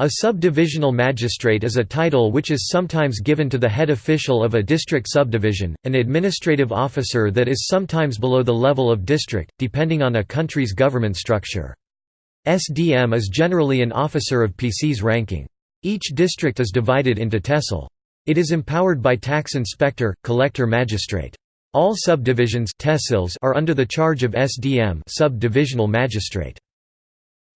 A subdivisional magistrate is a title which is sometimes given to the head official of a district subdivision, an administrative officer that is sometimes below the level of district, depending on a country's government structure. SDM is generally an officer of PCS ranking. Each district is divided into tehsil. It is empowered by tax inspector, collector magistrate. All subdivisions are under the charge of SDM subdivisional magistrate.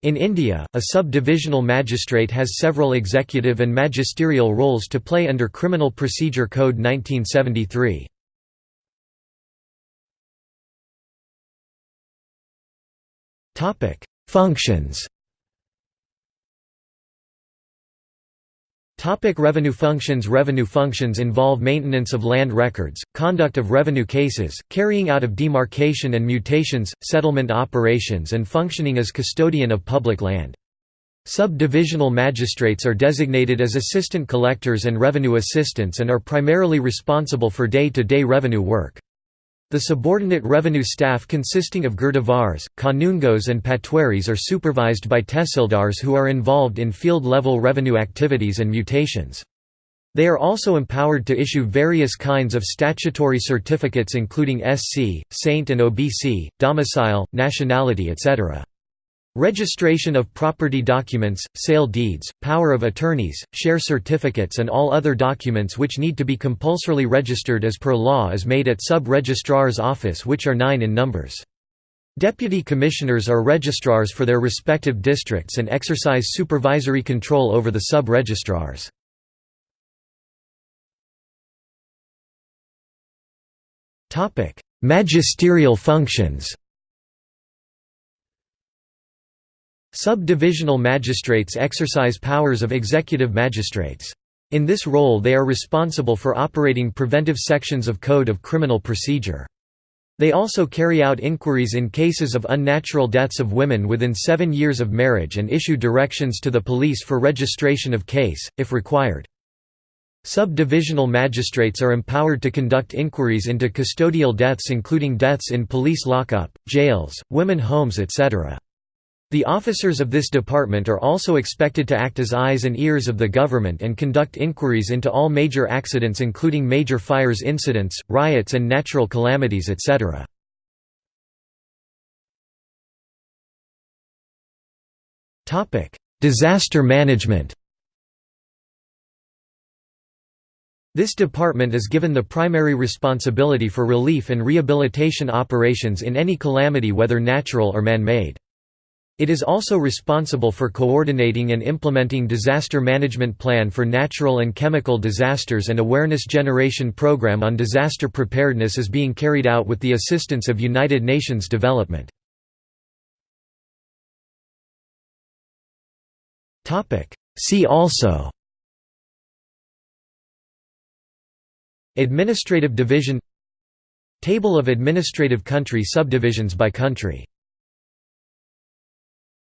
In India, a sub-divisional magistrate has several executive and magisterial roles to play under Criminal Procedure Code 1973. Functions Topic revenue functions Revenue functions involve maintenance of land records, conduct of revenue cases, carrying out of demarcation and mutations, settlement operations and functioning as custodian of public land. Sub-divisional magistrates are designated as assistant collectors and revenue assistants and are primarily responsible for day-to-day -day revenue work. The subordinate revenue staff consisting of Girdawars, Kanungos and Patwaris are supervised by tehsildars who are involved in field-level revenue activities and mutations. They are also empowered to issue various kinds of statutory certificates including SC, Saint and OBC, domicile, nationality etc. Registration of property documents, sale deeds, power of attorneys, share certificates and all other documents which need to be compulsorily registered as per law is made at Sub-Registrar's office which are nine in numbers. Deputy commissioners are registrars for their respective districts and exercise supervisory control over the sub-registrars. Magisterial functions Sub-divisional magistrates exercise powers of executive magistrates. In this role they are responsible for operating preventive sections of Code of Criminal Procedure. They also carry out inquiries in cases of unnatural deaths of women within seven years of marriage and issue directions to the police for registration of case, if required. Sub-divisional magistrates are empowered to conduct inquiries into custodial deaths including deaths in police lockup, jails, women homes etc. The officers of this department are also expected to act as eyes and ears of the government and conduct inquiries into all major accidents including major fires incidents, riots and natural calamities etc. Disaster management This department is given the primary responsibility for relief and rehabilitation operations in any calamity whether natural or man-made. It is also responsible for coordinating and implementing disaster management plan for natural and chemical disasters and awareness generation program on disaster preparedness is being carried out with the assistance of United Nations Development. See also Administrative division Table of administrative country subdivisions by country